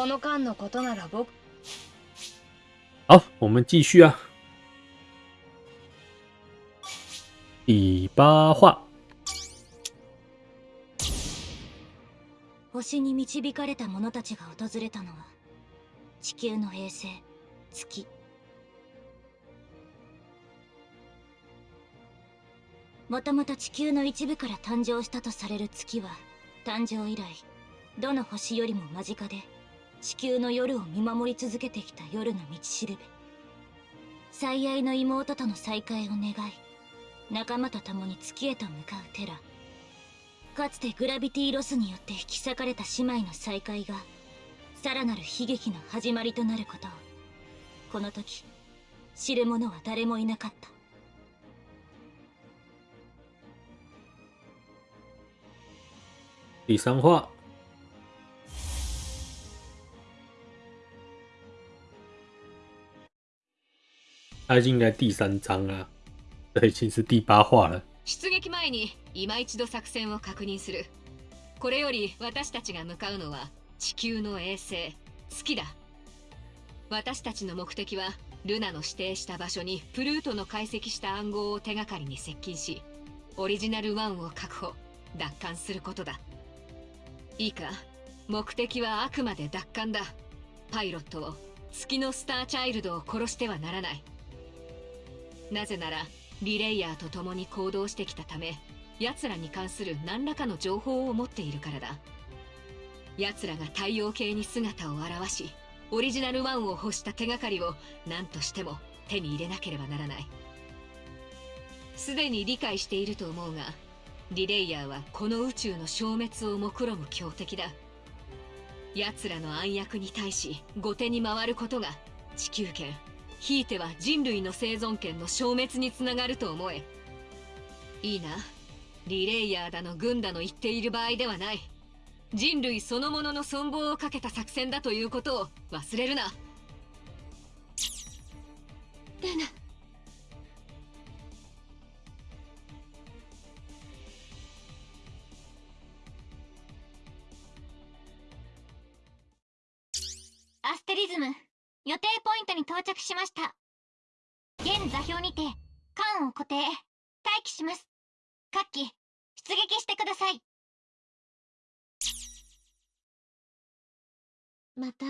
この間のことなら僕。好，我们继续啊。第八话，星に導かれた者たちが訪れたのは地球の衛星月。もともと地球の一部から誕生したとされる月は誕生以来どの星よりも間近で地球の夜を見守り続けてきた夜の道しるべ。最愛の妹との再会を願い仲間と共に月へと向かうテラ。かつてグラビティロスによって引き裂かれた姉妹の再会がさらなる悲劇の始まりとなることを。この時知る者は誰もいなかった。第三话，它应该第三章啊，这已经是第八话了。出撃前に今一度作戦を確認する。これより私たちが向かうのは地球の衛星。月だ。私たちの目的はルナの指定した場所にプルートの解析した暗号を手がかりに接近しオリジナル1を確保奪還することだ。いいか？目的はあくまで奪還だ。パイロットを月のスターチャイルドを殺してはならない。なぜならリレイヤーと共に行動してきたため奴らに関する何らかの情報を持っているからだ。奴らが太陽系に姿を現しオリジナル1を欲した手がかりを何としても手に入れなければならない。すでに理解していると思うがリレイヤーはこの宇宙の消滅を目論む強敵だ。奴らの暗躍に対し後手に回ることが地球圏。ひいては人類の生存権の消滅につながると思え。いいな。リレイヤーだの軍だの言っている場合ではない。人類そのものの存亡をかけた作戦だということを忘れるな。ルナアステリズム。予定ポイントに到着しました。現座標にて艦を固定待機します。各機出撃してください。また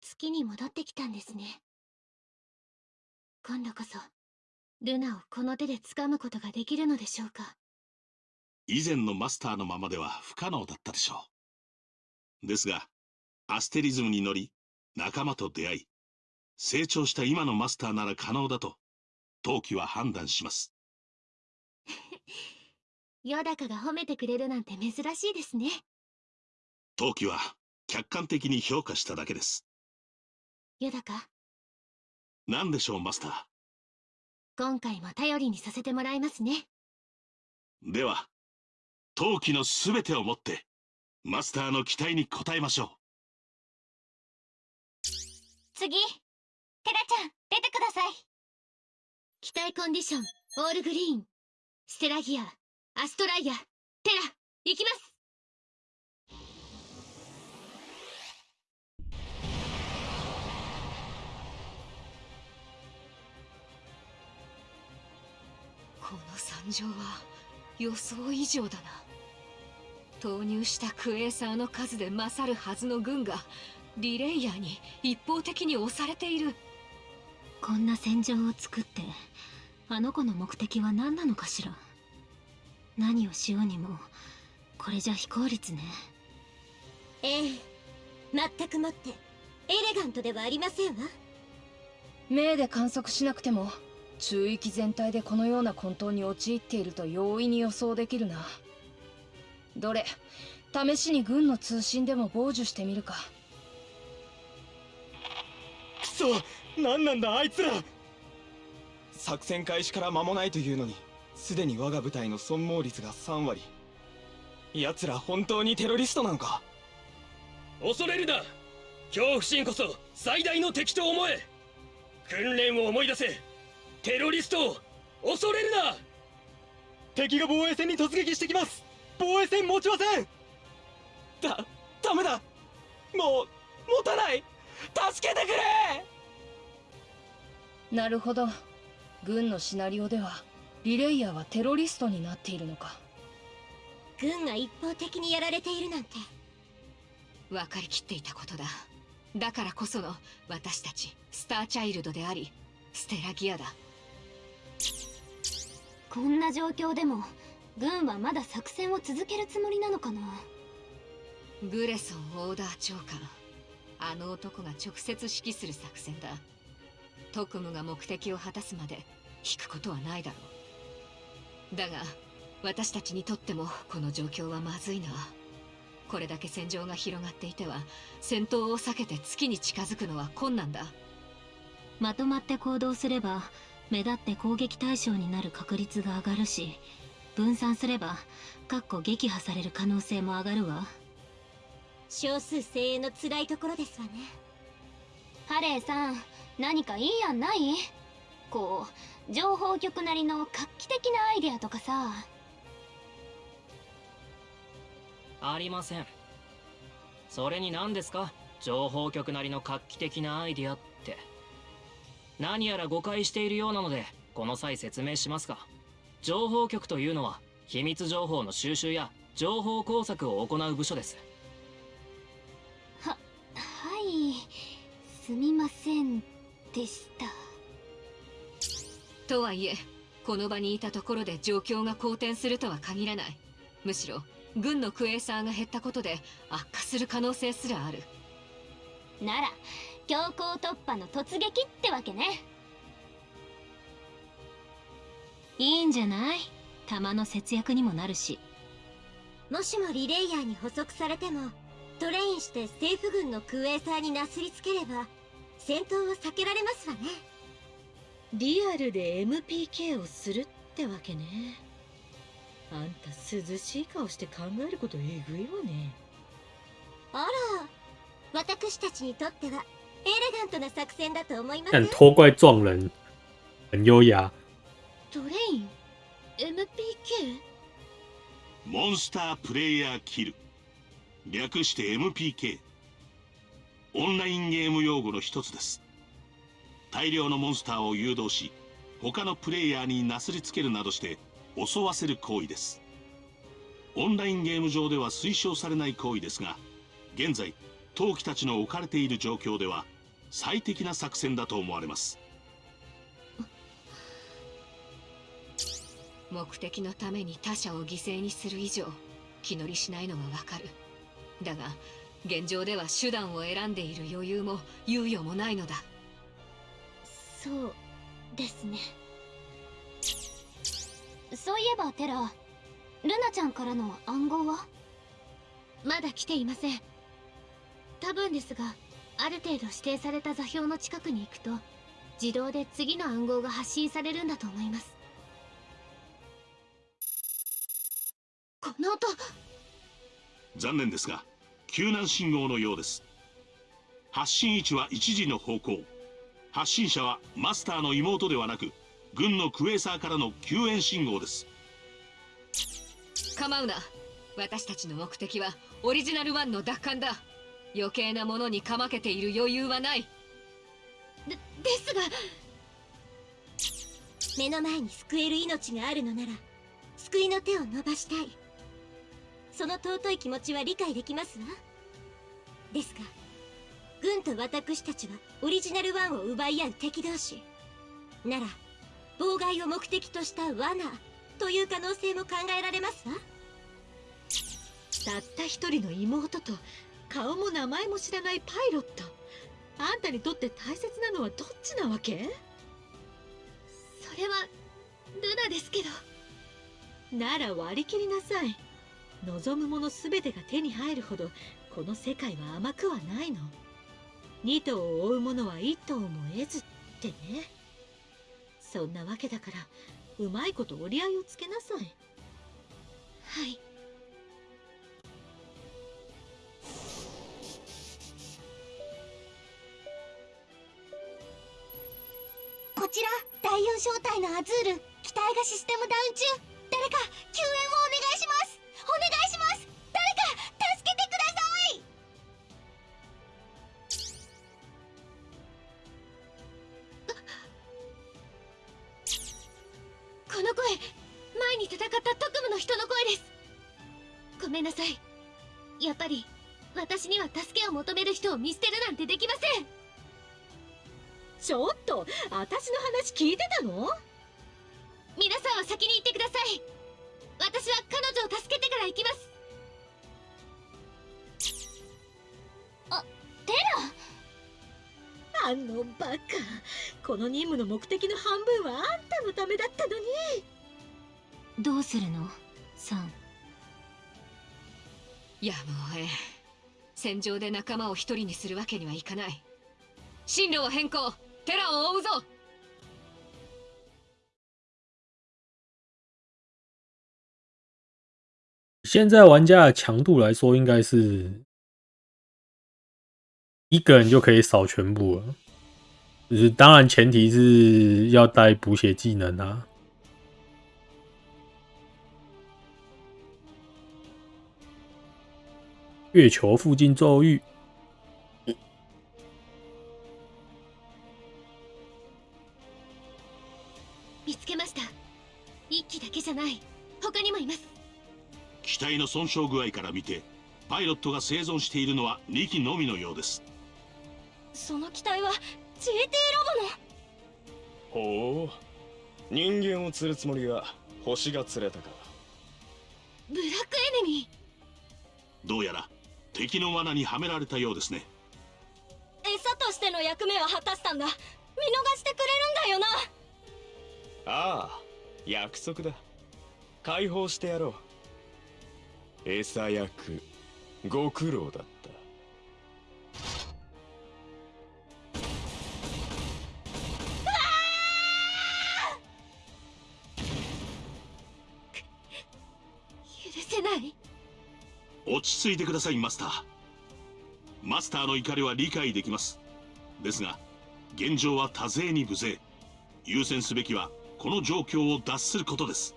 月に戻ってきたんですね。今度こそルナをこの手で掴むことができるのでしょうか。以前のマスターのままでは不可能だったでしょう。ですが、アステリズムに乗り、仲間と出会い、成長した今のマスターなら可能だと、陶器は判断します。ヨダカが褒めてくれるなんて珍しいですね陶器は客観的に評価しただけです。ヨダカ？何でしょう、マスタ今回も頼りにさせてもらいますねー。では、陶器のすべてをもって、マスターの期待に応えましょう。次。テラちゃん出てください。機体コンディションオールグリーン。ステラギアアストライアテラ行きます。この惨状は予想以上だな。投入したクエーサーの数で勝るはずの軍がリレイヤーに一方的に押されている。こんな戦場を作ってあの子の目的は何なのかしら。何をしようにもこれじゃ非効率ね。ええ全くもってエレガントではありませんわ。目で観測しなくても中域全体でこのような混沌に陥っていると容易に予想できるな。どれ試しに軍の通信でも傍受してみるか。くそ何なんだあいつら。作戦開始から間もないというのにすでに我が部隊の損耗率が3割奴ら本当にテロリストなのか。恐れるな。恐怖心こそ最大の敵と思え。訓練を思い出せ。テロリストを恐れるな。敵が防衛線に突撃してきます。防衛線持ちません。だダメだ。もう持たない助けてくれ！なるほど。軍のシナリオではリレイヤーはテロリストになっているのか。軍が一方的にやられているなんて。分かりきっていたことだ。だからこその私たちスターチャイルドでありステラギアだ。こんな状況でも軍はまだ作戦を続けるつもりなのかな？グレソンオーダー長官あの男が直接指揮する作戦だ。特務が目的を果たすまで引くことはないだろう。だが私たちにとってもこの状況はまずいな。これだけ戦場が広がっていては戦闘を避けて月に近づくのは困難だ。まとまって行動すれば目立って攻撃対象になる確率が上がるし分散すればかっこ撃破される可能性も上がるわ。少数精鋭の辛いところですわね。ハレーさん何かいい案ない？こう情報局なりの画期的なアイデアとかさ。ありません。それに何ですか？情報局なりの画期的なアイデアって。何やら誤解しているようなのでこの際説明しますが情報局というのは秘密情報の収集や情報工作を行う部署です。いすみませんでした。とはいえこの場にいたところで状況が好転するとは限らない。むしろ軍のクエーサーが減ったことで悪化する可能性すらある。なら強行突破の突撃ってわけね。いいんじゃない？弾の節約にもなるし。もしもリレイヤーに捕捉されてもトレインして政府軍のクエーサーになすりつければ戦闘を避けられますわね。リアルで MPK をするってわけね。あんた涼しい顔して考えることえぐいわね。あら私たちにとってはエレガントな作戦だと思います但拖怪撞人很优雅，トレイン？MPK? モンスタープレイヤーキル略して MPK オンラインゲーム用語の一つです。大量のモンスターを誘導し他のプレイヤーになすりつけるなどして襲わせる行為です。オンラインゲーム上では推奨されない行為ですが現在陶器たちの置かれている状況では最適な作戦だと思われます。目的のために他者を犠牲にする以上気乗りしないのはわかる。だが現状では手段を選んでいる余裕も猶予もないのだ。そうですね。そういえばテラルナちゃんからの暗号は？まだ来ていません。多分ですがある程度指定された座標の近くに行くと自動で次の暗号が発信されるんだと思います。この音！残念ですが救難信号のようです。発信位置は1時の方向。発信者はマスターの妹ではなく軍のクエーサーからの救援信号です。構うな。私たちの目的はオリジナル1の奪還だ。余計なものにかまけている余裕はない。でですが。目の前に救える命があるのなら救いの手を伸ばしたい。その尊い気持ちは理解できますわですが軍と私たちはオリジナル1を奪い合う敵同士。なら妨害を目的とした罠という可能性も考えられますわ。たった一人の妹と顔も名前も知らないパイロット。あんたにとって大切なのはどっちなわけ？それはルナですけど。なら割り切りなさい。望むもの全てが手に入るほどこの世界は甘くはないの。二頭を追う者は一頭も得ずってね。そんなわけだからうまいこと折り合いをつけなさい。はい。こちら第4小隊のアズール機体がシステムダウン中。誰か救私の話聞いてたの？皆さんは先に行ってください。私は彼女を助けてから行きます。あテラ？あのバカ。この任務の目的の半分はあんたのためだったのに。どうするの？サンやむをえん戦場で仲間を一人にするわけにはいかない。進路を変更。テラを追うぞ现在玩家的强度来说，应该是一个人就可以扫全部了。就是当然前提是要带补血技能啊。月球附近咒语，損傷具合から見てパイロットが生存しているのは2機のみのようです。その機体は JT ロボの？ほう。人間を釣るつもりが星が釣れたか。ブラックエネミー。どうやら敵の罠にはめられたようですね。餌としての役目は果たしたんだ。見逃してくれるんだよな。ああ約束だ。解放してやろう餌役ご苦労だった。許せない。落ち着いてくださいマスター。マスターの怒りは理解できます。ですが現状は多勢に無勢。優先すべきはこの状況を脱することです。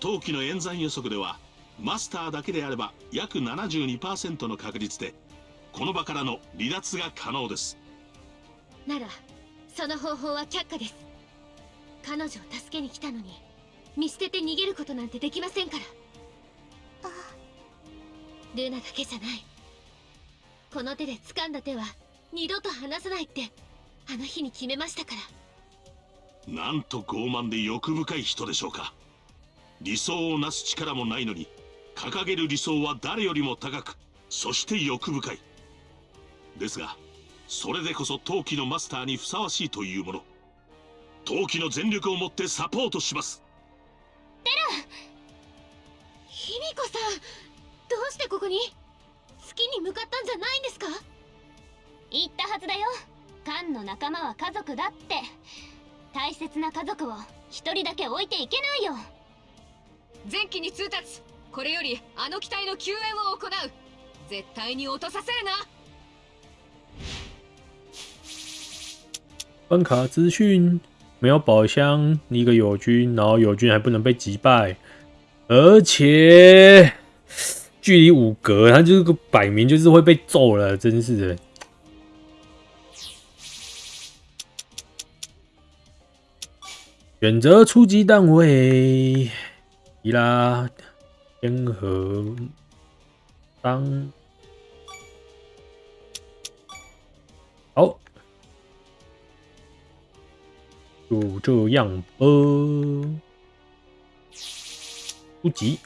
当期の演算予測ではマスターだけであれば約72%の確率でこの場からの離脱が可能です。ならその方法は却下です。彼女を助けに来たのに見捨てて逃げることなんてできませんから。ルナだけじゃない。この手で掴んだ手は二度と離さないってあの日に決めましたから。なんと傲慢で欲深い人でしょうか。理想をなす力もないのに掲げる理想は誰よりも高くそして欲深い。ですがそれでこそ陶器のマスターにふさわしいというもの。陶器の全力をもってサポートします。卑弥呼さんどうしてここに？月に向かったんじゃないんですか？言ったはずだよ。カンの仲間は家族だって。大切な家族を一人だけ置いていけないよ。前期に通達これよりあの機体の救援を行う。絶対に落とさせるな。关卡资讯。没有宝箱，一个友军，然后友军还不能被击败，而且距离五格，他就是个摆明就是会被揍了，真是的。选择初级单位，伊拉。天河当好，就这样吧。初级。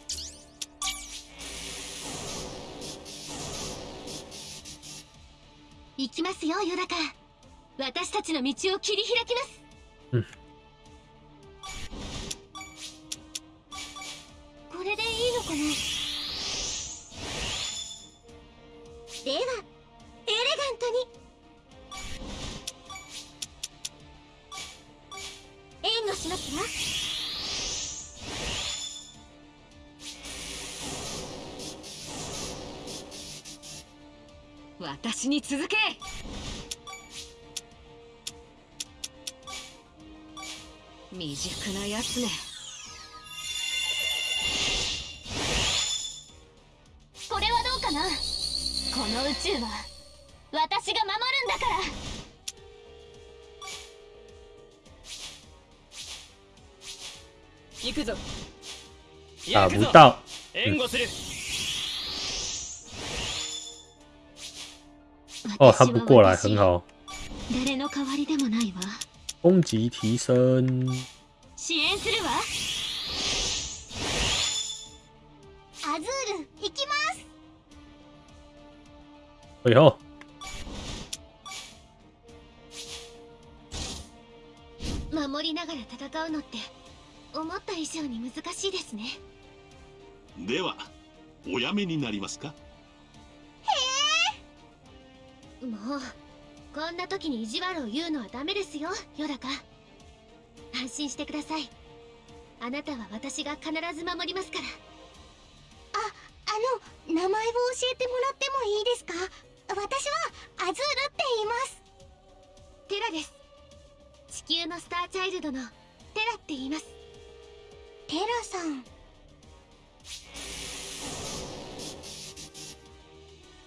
行きますよヨダカ私たちの道を切り開きますうんかなではエレガントに。援護しますわ私に続け。未熟なやつね打不到。援護する哦，他不过来，很好。誰の代わりでもないわ攻击提升，支援するわアズール行きます以后守りながら戦うのって思った以上に難しいですねではおやめになりますか？もうこんな時に意地悪を言うのはダメですよヨダカ。安心してください。あなたは私が必ず守りますから。ああの名前を教えてもらってもいいですか？私はアズールって言います。テラです。地球のスターチャイルドのテラって言います。テラさん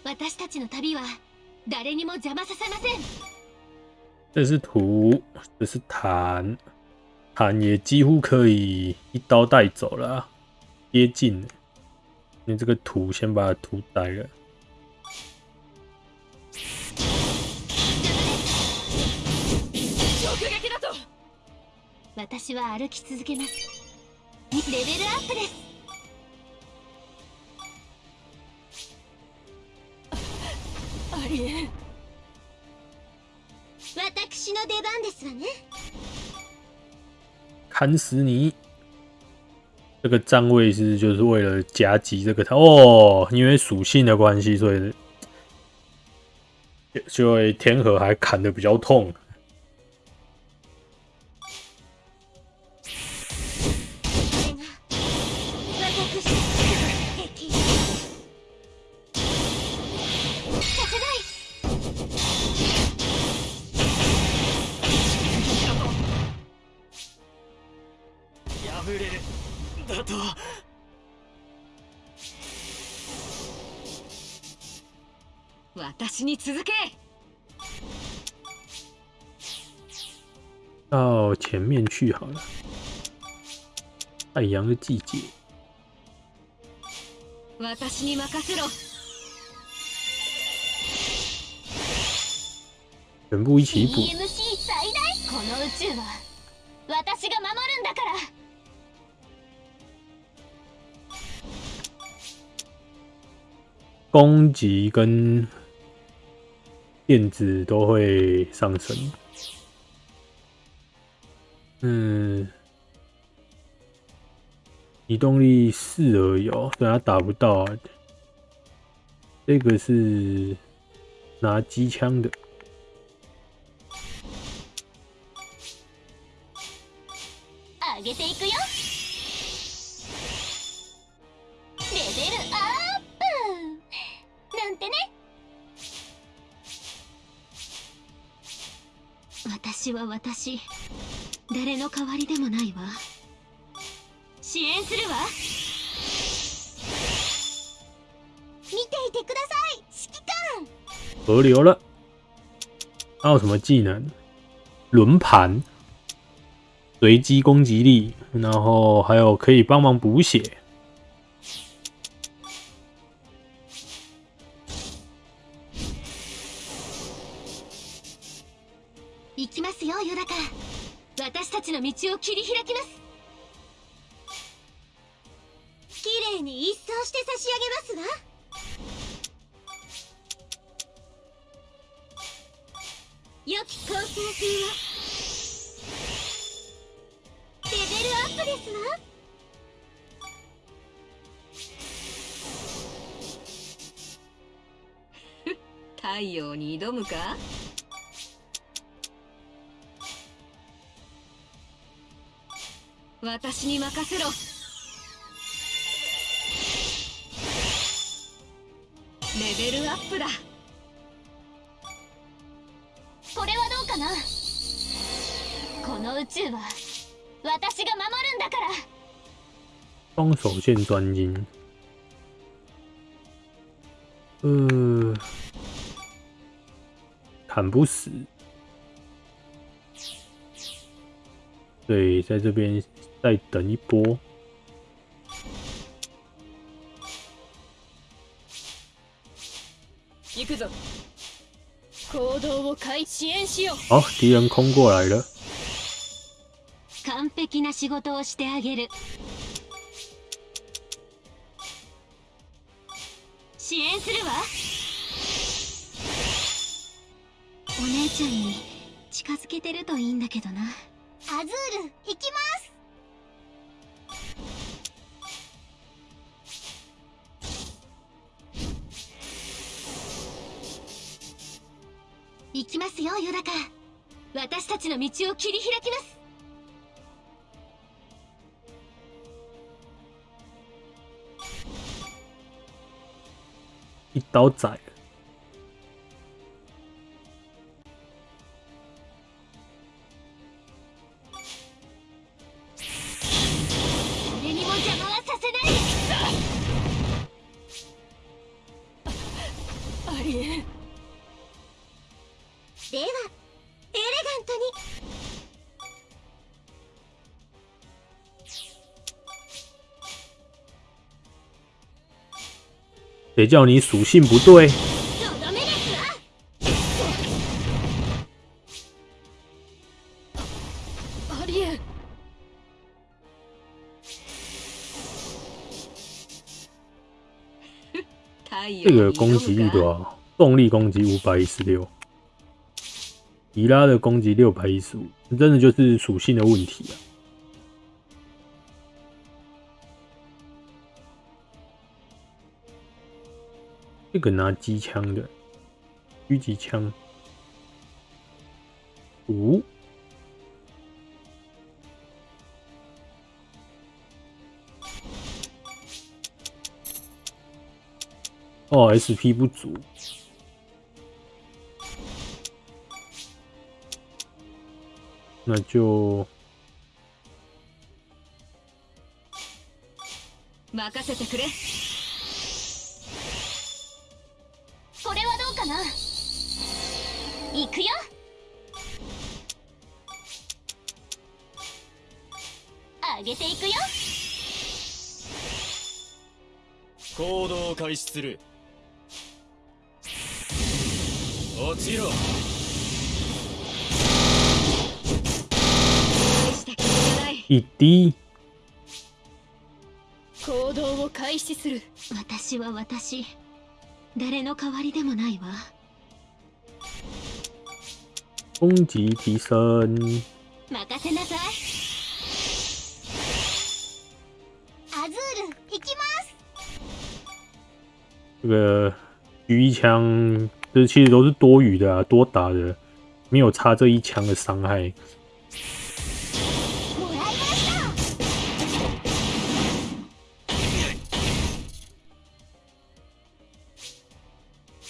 私たちの旅は誰にも邪魔させません。这是图，这是弹，弹也几乎可以一刀带走了。啊，接近。了。因为这个图先把图呆了。私は歩き続けます。レベルアップですありえん私の出番ですわね砍死你！这个站位是就是为了夹击这个它哦，因为属性的关系，所以就就会天河还砍的比较痛。 私に続け到前面去好了。太阳的季节，私に任せろ全部一起补。 EMC 最大この宇宙は私が守るんだから攻击跟 电子都会上升。嗯，移动力四而已哦，所以他打不到啊。这个是拿机枪的，上げていくよ 私は私。誰の代わりでもないわ。支援するわ。見ていてください。指揮官。河流了。还有什么技能？轮盘，随机攻击力，然后还有可以帮忙补血。に挑むか？私に任せろ。レベルアップだ。これはどうかな？この宇宙は私が守るんだから。双手线专精。呃，砍不死。对，在这边再等一波。行くぞ行動を開支援しよう好，敌人空过来了。完璧な仕事をしてあげる 支援するわちゃんに近づけてるといいんだけどな。アズール行きます。行きますよヨダカ。私たちの道を切り開きます。一刀宰。谁叫你属性不对？とどめですわありえん太陽这个に攻击力挑むか多少？动力攻击五百一十六，伊拉的攻击六百一十五，真的就是属性的问题啊。 这个拿机枪的，狙击枪，五、哦，SP 不足，那就任せてくれ くよ。上げていくよ。行動を開始する。落ちろ。い。一滴。行動を開始する。私は私。誰の代わりでもないわ攻击提升，任せなさいアズール行きます这个狙一枪，这其实都是多余的啊，多打的，没有差这一枪的伤害。もらいまし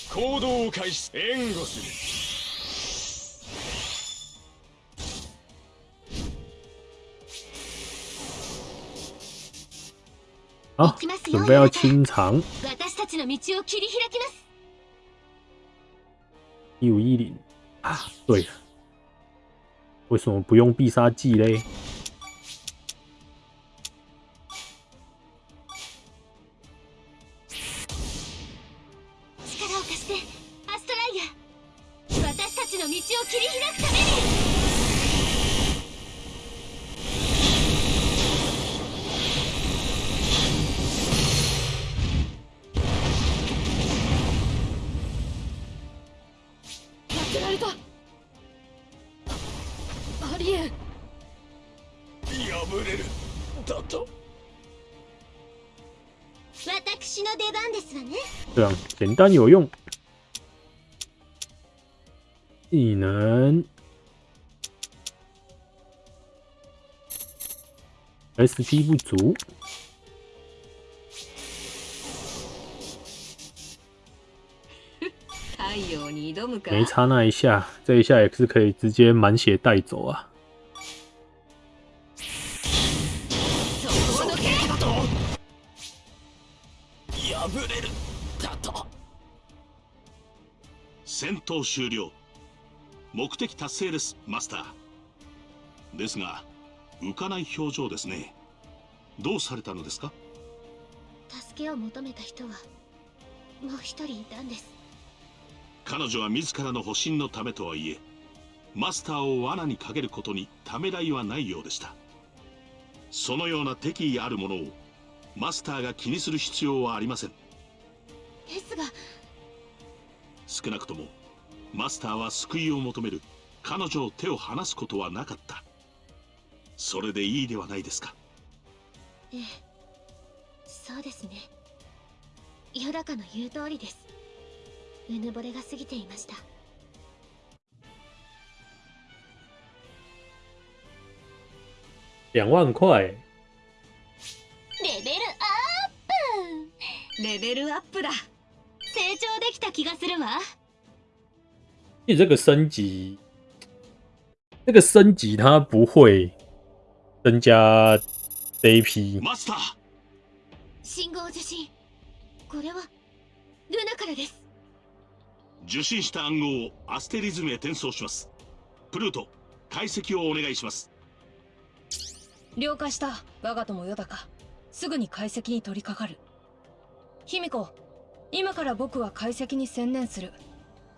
た行動を開始援護す 好行きます，よ。准备要清场私たちの道を切り開きます。一五一零。啊，对了，为什么不用必杀技嘞？样简单有用。技能 SP 不足，太陽に挑むか没差那一下，这一下也是可以直接满血带走啊。 戦闘終了。目的達成ですマスター。ですが浮かない表情ですね。どうされたのですか？助けを求めた人はもう一人いたんです。彼女は自らの保身のためとはいえマスターを罠にかけることにためらいはないようでした。そのような敵意あるものをマスターが気にする必要はありません。ですが少なくともマスターは救いを求める。彼女を手を離すことはなかった。それでいいではないですか。ええ。そうですね。ヨダカの言う通りです。うぬぼれが過ぎていました。两万块，レベルアップ。レベルアップだ。成長できた気がするわ因为这个升级，这个升级它不会增加 AP，マスター信号受信。これはルナからです。受信した暗号をアステリズムへ転送します。プルート解析をお願いします。了解した。我が友よだか。すぐに解析に取り掛かる。卑弥呼今から僕は解析に専念する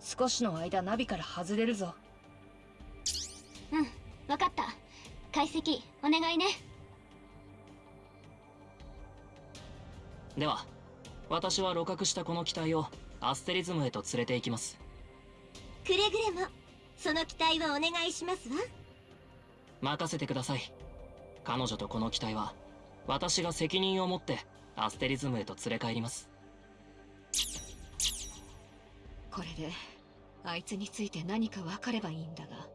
少しの間ナビから外れるぞ。うんわかった。解析お願いね。では私は鹵獲したこの機体をアステリズムへと連れて行きます。くれぐれもその期待はお願いしますわ。任せてください。彼女とこの機体は私が責任を持ってアステリズムへと連れ帰ります。これであいつについて何か分かればいいんだが。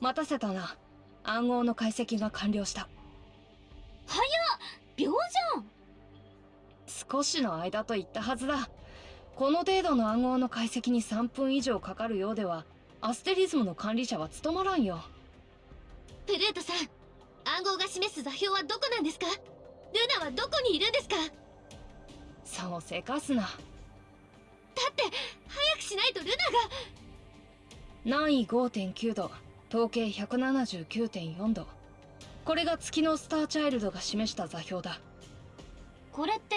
待たせたな。暗号の解析が完了した。早っ！秒じゃん少しの間と言ったはずだ。この程度の暗号の解析に3分以上かかるようではアステリズムの管理者は務まらんよ。プルートさん暗号が示す座標はどこなんですか？ルナはどこにいるんですか？ださをせかすな。って早くしないとルナが。南緯5.9度統計179.4度これが月のスターチャイルドが示した座標だ。これって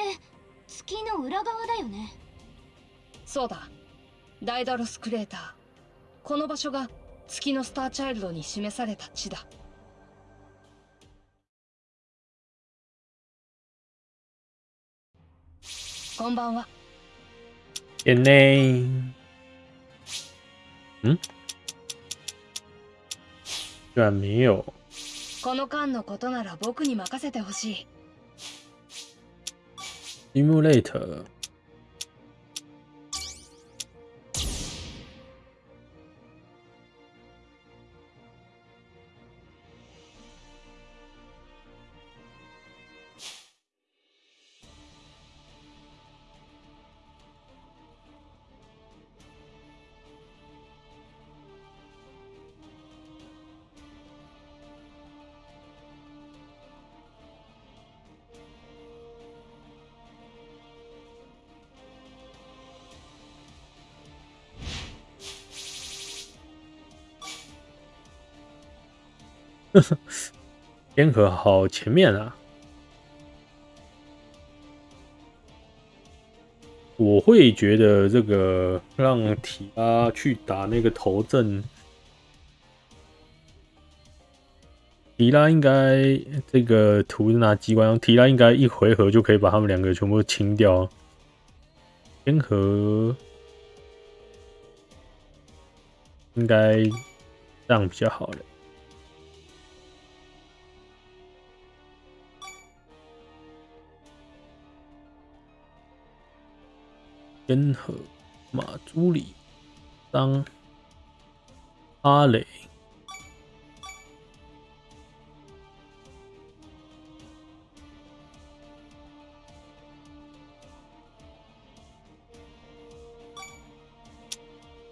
月の裏側だよね。そうだ。ダイダロスクレーター。この場所が月のスターチャイルドに示された地だこんばんは。眼内，嗯，居然没有，この間のことなら僕に任せてほしい。Simulator，呵呵天河好前面啊！我会觉得这个让提拉去打那个头阵，提拉应该这个图是拿机关，提拉应该一回合就可以把他们两个全部清掉。天河应该这样比较好了。天河、马朱里、当、阿磊。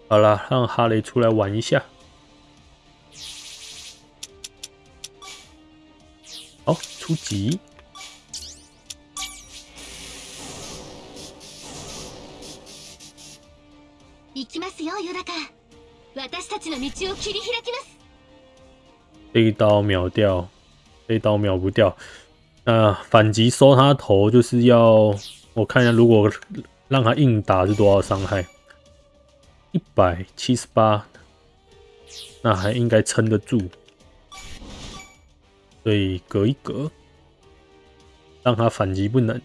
好了，让哈雷出来玩一下。好，出击。行きますよヨダカ 私たちの道を切り開きます这一刀秒掉，这一刀秒不掉。那反击收他头就是要我看一下，如果让他硬打是多少伤害？一百七十八，那还应该撑得住。所以隔一隔，让他反击不能。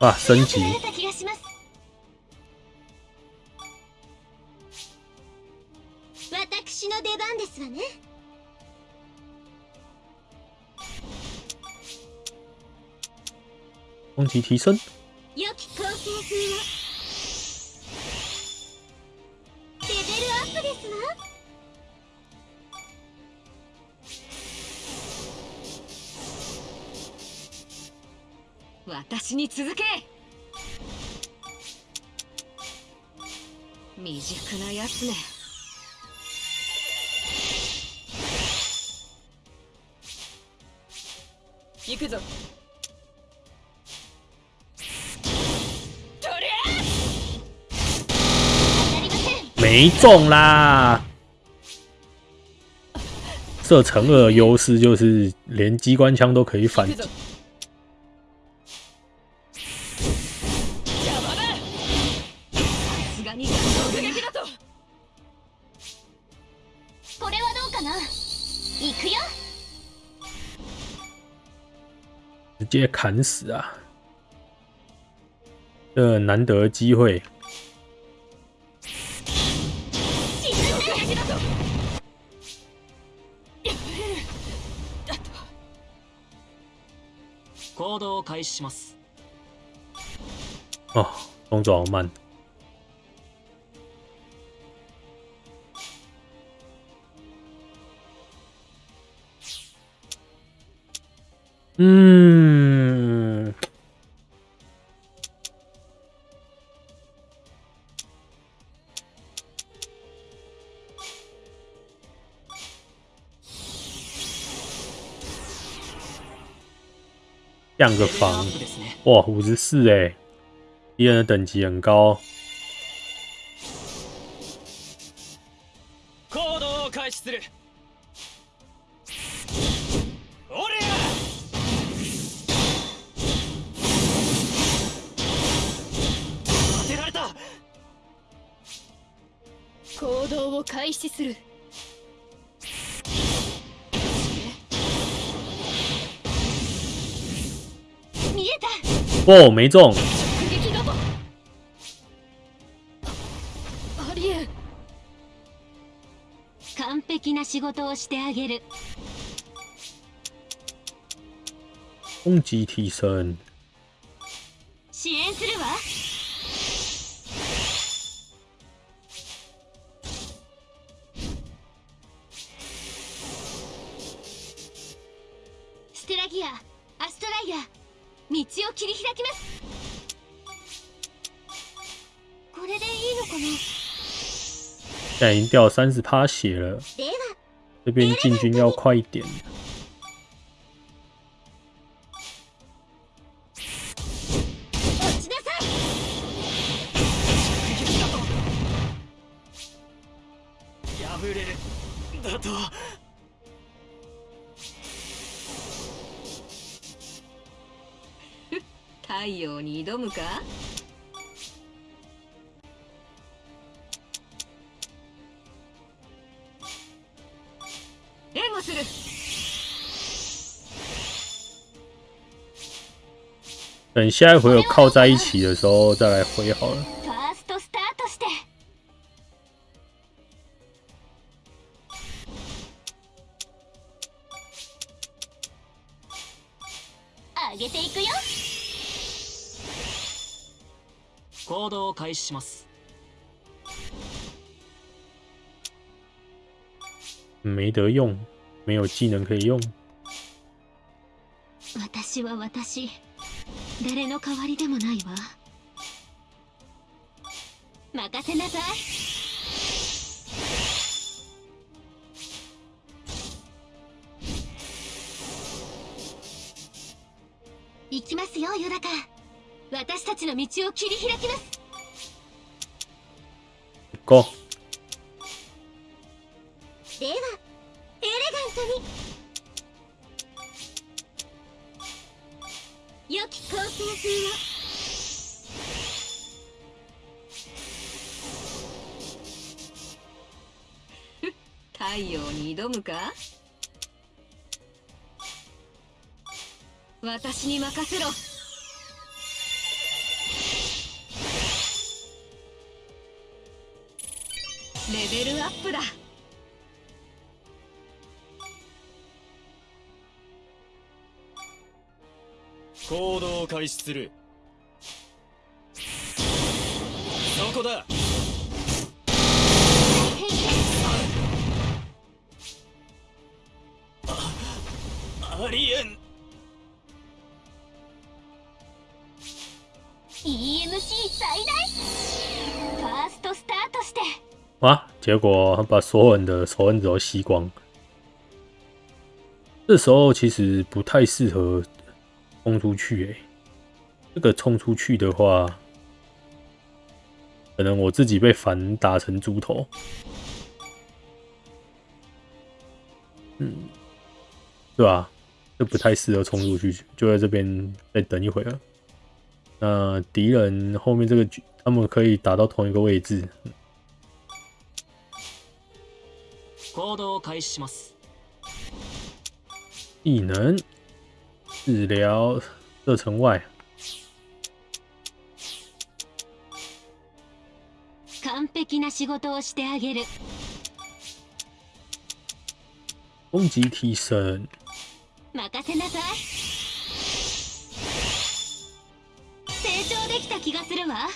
哇，升级！慣れた気がします私の出番ですわね攻击提升， 私に続け。未熟なやつね。行くぞ。没中啦！射程二的优势就是连机关枪都可以反击接砍死啊！这难得的机会，沈んで撃だと行動を開始します哦，动作好慢。 降个レベルア防ップですね哇，五十四哎，敌人的等级很高。 哦，没中，完璧な仕事をしてあげる。攻击提升。支援するわ。ステラギアアストライア道を切り開きます。これでいいのかな？现在已经掉三十趴血了，这边进军要快一点。等下一回有靠在一起的时候再来回好了。ファーストスタートして上げていくよ行動を開始します没得用，没有技能可以用。私は私 誰の代わりでもないわ。任せなさい。行きますよヨダカ。私たちの道を切り開きます。行こでむか？私に任せろ。レベルアップだ。行動を開始する。そこだ。结果他把所有人的仇恨值都吸光。这时候其实不太适合冲出去诶、这个冲出去的话，可能我自己被反打成猪头。嗯，对吧？这不太适合冲出去，就在这边再等一会儿。那敌人后面这个，他们可以打到同一个位置。行動を開始します。异能？治疗射程外，完璧な仕事をしてあげる。攻击提升，任せなさい。成長できた気がするわ。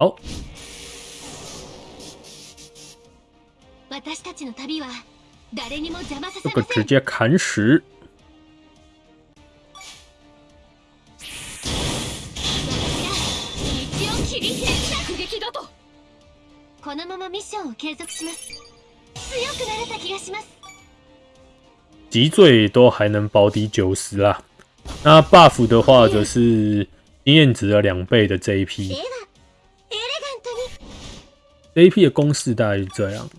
好，私たちの旅は誰にも邪魔さ这せません个直接砍死。このままミッションを継続します強くなれた気がします脊椎都还能保底九十啦。那 buff 的话，则是经验值的两倍的で JP。はエレガントに JP 的公式大概是这样。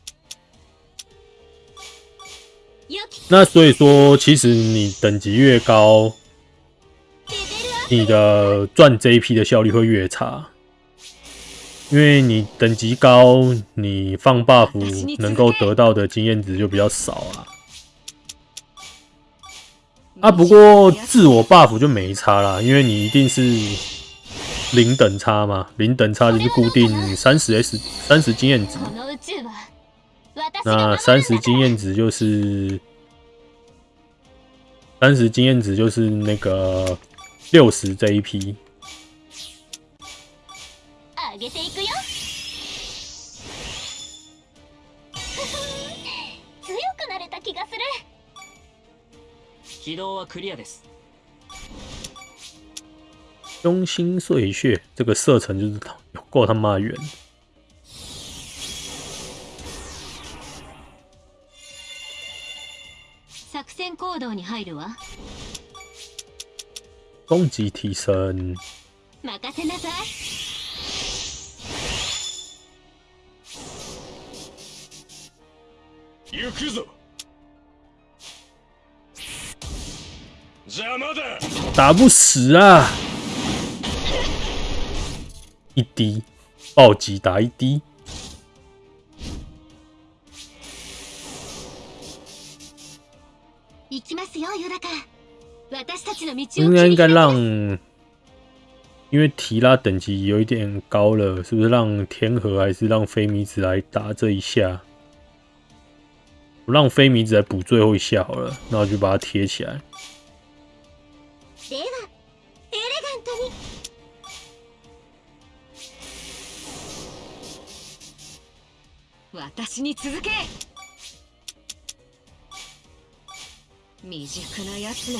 那所以说，其实你等级越高，レベルアッ你的赚 JP 的效率会越差，因为你等级高，你放 buff 能够得到的经验值就比较少啊。啊，不过自我 buff 就没差啦，因为你一定是零等差嘛，零等差就是固定三十 S 三十经验值，この宇宙は私が那守三十るんだ经验值就是 三十经验值就是那个六十这一批。上げていくよ強くなれた気がする起動はクリアです中心碎屑这个射程就是有够他妈远， 戦行動に入るわ。攻击提升，任せなさい。行くぞ。邪魔だ。打不死啊！一滴暴击打一滴，应该应该り開き让ます，因为提拉等级有一点高了，是不是让天河还是让菲米子来打这一下？我让菲米子来补最后一下好了，那我就把它贴起来。ではエレガントに私に続け 未熟なやつね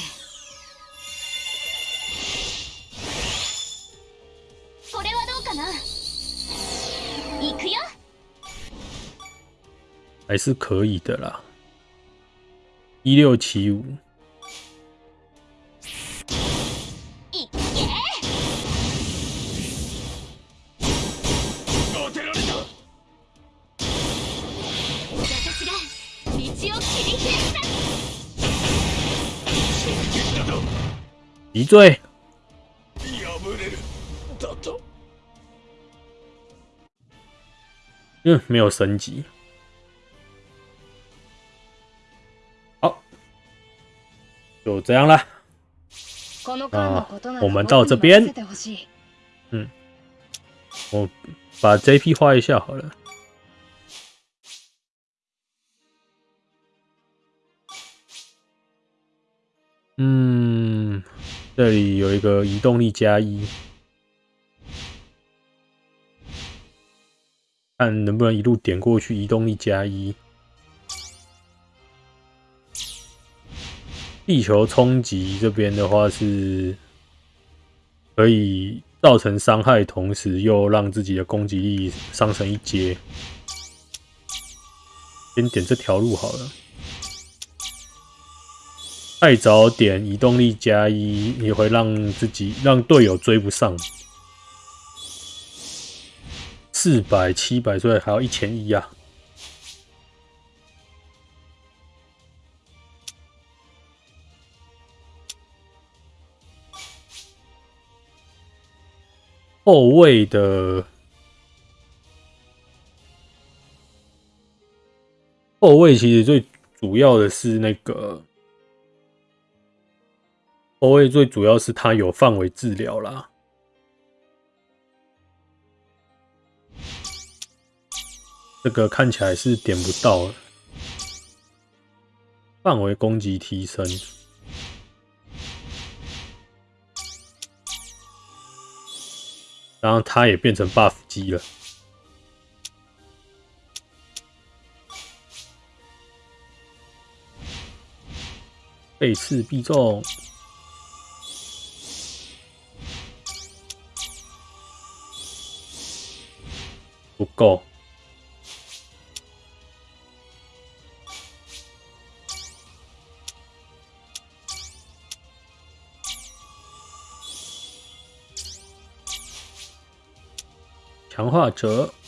これはどうかな？行くよ。还是可以的啦。一六七五，脊椎，破れるだと嗯，没有升级。好，就这样啦。この間のことなら我们到这边僕に任せてほしい我把 JP 画一下好了。嗯，这里有一个移动力加一，看能不能一路点过去。移动力加一，地球冲击这边的话是可以造成伤害，同时又让自己的攻击力上升一阶。先点这条路好了。太早点移动力加一，也会让自己让队友追不上。四百、七百，所以还要一千一啊！后卫的后卫其实最主要的是那个后卫，最主要是他有范围治疗啦。这个看起来是点不到了，范围攻击提升。然后他也变成 buff 机了，背刺必中，不够。强化者，嗯，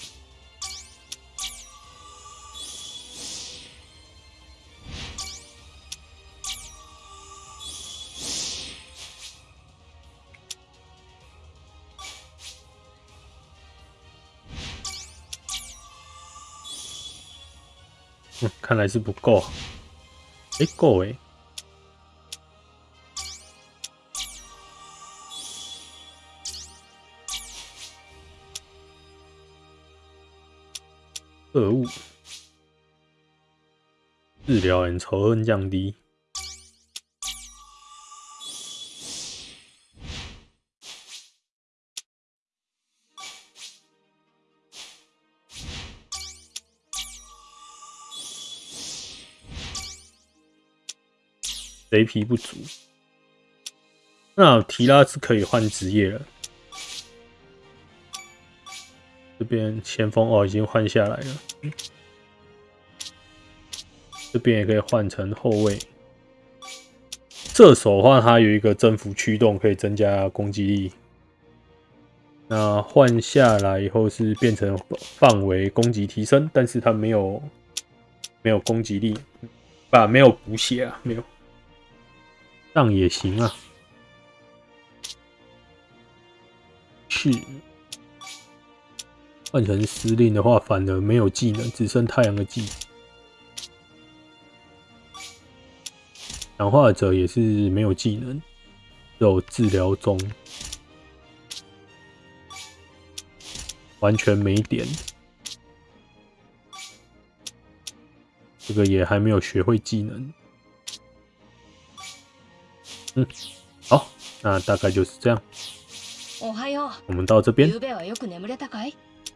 看来是不够。哎，够哎。恶物治疗人仇恨降低。雷皮不足，那提拉是可以换职业了。这边前锋哦，已经换下来了。这边也可以换成后卫。射手的话，它有一个征服驱动，可以增加攻击力。那换下来以后是变成范围攻击提升，但是它没有没有攻击力，啊，没有补血啊，没有。这样也行啊。是。换成司令的话，反而没有技能，只剩太阳的技能。强化者也是没有技能，有治疗中，完全没点。这个也还没有学会技能。嗯，好，那大概就是这样。おはよう。我们到这边。